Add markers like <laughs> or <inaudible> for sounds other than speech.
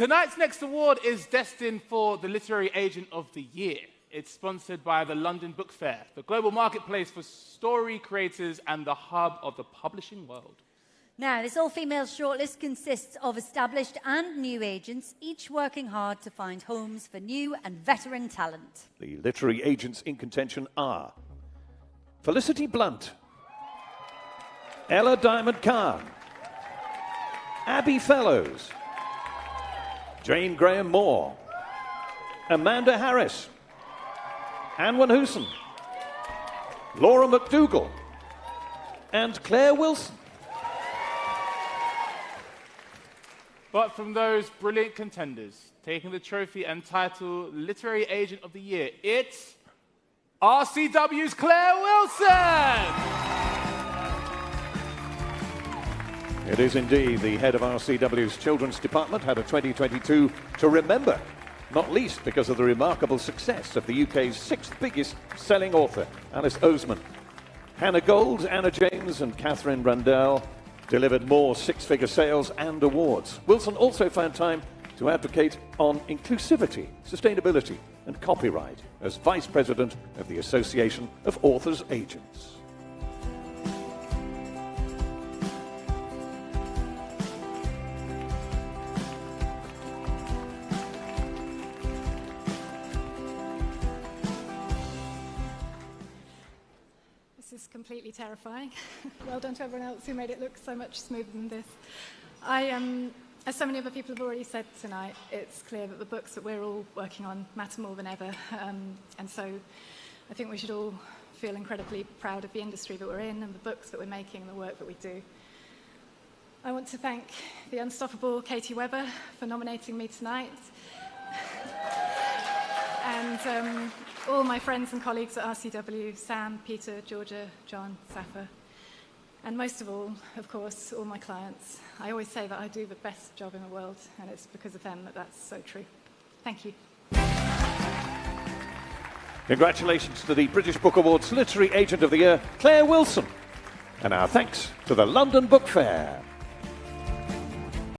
Tonight's next award is destined for the Literary Agent of the Year. It's sponsored by the London Book Fair, the global marketplace for story creators and the hub of the publishing world. Now, this all-female shortlist consists of established and new agents, each working hard to find homes for new and veteran talent. The literary agents in contention are Felicity Blunt, Ella Diamond Kahn, Abi Fellows, Jane Graham Maw, Amanda Harris, Anwen Hooson, Laura Macdougall, and Claire Wilson. But from those brilliant contenders, taking the trophy and title Literary Agent of the Year, it's RCW's Claire Wilson! It is indeed. The head of RCW's Children's Department had a 2022 to remember, not least because of the remarkable success of the UK's sixth biggest selling author, Alice Oseman. Hannah Gold, Anna James, and Katherine Rundell delivered more six figure sales and awards. Wilson also found time to advocate on inclusivity, sustainability, and copyright as Vice President of the Association of Authors Agents. This is completely terrifying. <laughs> well done to everyone else who made it look so much smoother than this. I, um, as so many other people have already said tonight, it's clear that the books that we're all working on matter more than ever. Um, and so I think we should all feel incredibly proud of the industry that we're in and the books that we're making and the work that we do. I want to thank the unstoppable Katie Webber for nominating me tonight. <laughs> and um, all my friends and colleagues at RCW, Sam, Peter, Georgia, John, Safa, and most of all, of course, all my clients. I always say that I do the best job in the world, and it's because of them that that's so true. Thank you. Congratulations to the British Book Awards Literary Agent of the Year, Claire Wilson. And our thanks to the London Book Fair.